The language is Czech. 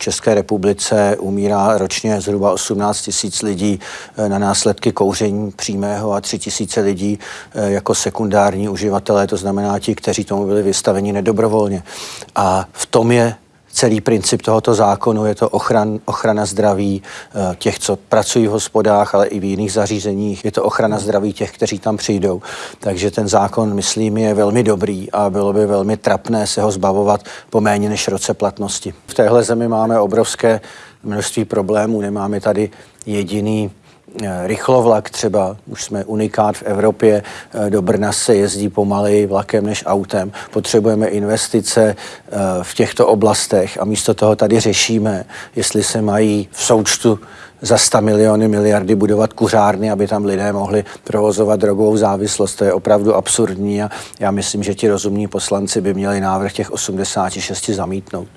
České republice umírá ročně zhruba 18 tisíc lidí na následky kouření přímého a 3 tisíce lidí jako sekundární uživatelé, to znamená ti, kteří tomu byli vystaveni nedobrovolně. A v tom je celý princip tohoto zákonu je to ochran, ochrana zdraví eh, těch, co pracují v hospodách, ale i v jiných zařízeních. Je to ochrana zdraví těch, kteří tam přijdou. Takže ten zákon, myslím, je velmi dobrý a bylo by velmi trapné se ho zbavovat po méně než roce platnosti. V téhle zemi máme obrovské množství problémů. Nemáme tady jediný rychlovlak třeba, už jsme unikát v Evropě, eh, do Brna se jezdí pomaleji vlakem než autem. Potřebujeme investice eh, v těchto oblastech a místo toho tady řešíme, jestli se mají v součtu za 100 miliony miliardy budovat kuřárny, aby tam lidé mohli provozovat drogovou závislost. To je opravdu absurdní a já myslím, že ti rozumní poslanci by měli návrh těch 86 zamítnout.